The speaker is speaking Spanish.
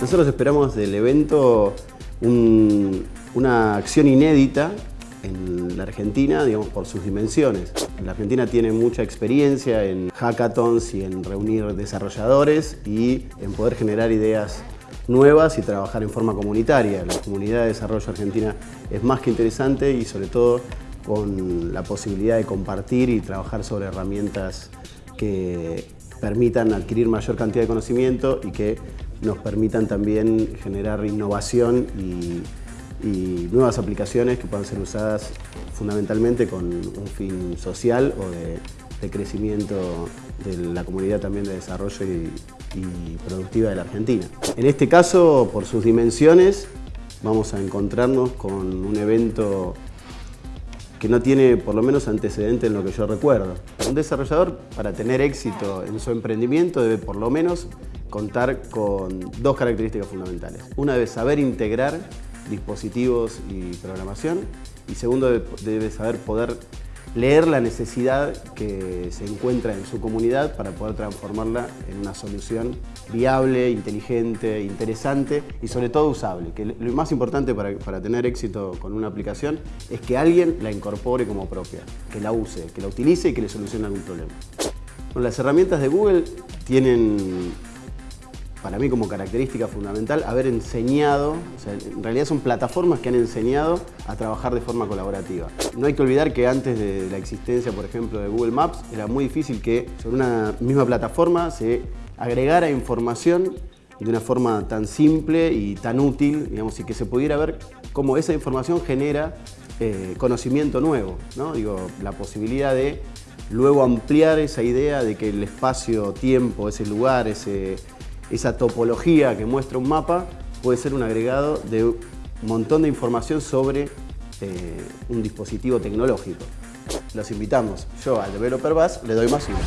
Nosotros esperamos del evento una acción inédita en la Argentina, digamos, por sus dimensiones. La Argentina tiene mucha experiencia en hackathons y en reunir desarrolladores y en poder generar ideas nuevas y trabajar en forma comunitaria. La comunidad de desarrollo argentina es más que interesante y sobre todo con la posibilidad de compartir y trabajar sobre herramientas que permitan adquirir mayor cantidad de conocimiento y que nos permitan también generar innovación y, nuevas aplicaciones que puedan ser usadas fundamentalmente con un fin social o de, crecimiento de la comunidad también de desarrollo y, y productiva de la Argentina. En este caso, por sus dimensiones, vamos a encontrarnos con un evento que no tiene por lo menos antecedente en lo que yo recuerdo. Un desarrollador para tener éxito en su emprendimiento debe por lo menos contar con dos características fundamentales. Una debe saber integrar dispositivos y programación y segundo debe saber poder leer la necesidad que se encuentra en su comunidad para poder transformarla en una solución viable, inteligente, interesante y sobre todo usable. Que lo más importante para, para, tener éxito con una aplicación es que alguien la incorpore como propia, que la use, que la utilice y que le solucione algún problema. Bueno, las herramientas de Google tienen para mí como característica fundamental, haber enseñado, en realidad son plataformas que han enseñado a trabajar de forma colaborativa. No hay que olvidar que antes de la existencia, por ejemplo, de Google Maps, era muy difícil que sobre una misma plataforma se agregara información de una forma tan simple y tan útil, digamos, y que se pudiera ver cómo esa información genera eh, conocimiento nuevo, ¿no? Digo, la posibilidad de luego ampliar esa idea de que el espacio-tiempo, ese lugar, ese, esa topología que muestra un mapa puede ser un agregado de un montón de información sobre eh, un dispositivo tecnológico. Los invitamos. Yo al Developer Bus le doy más uno.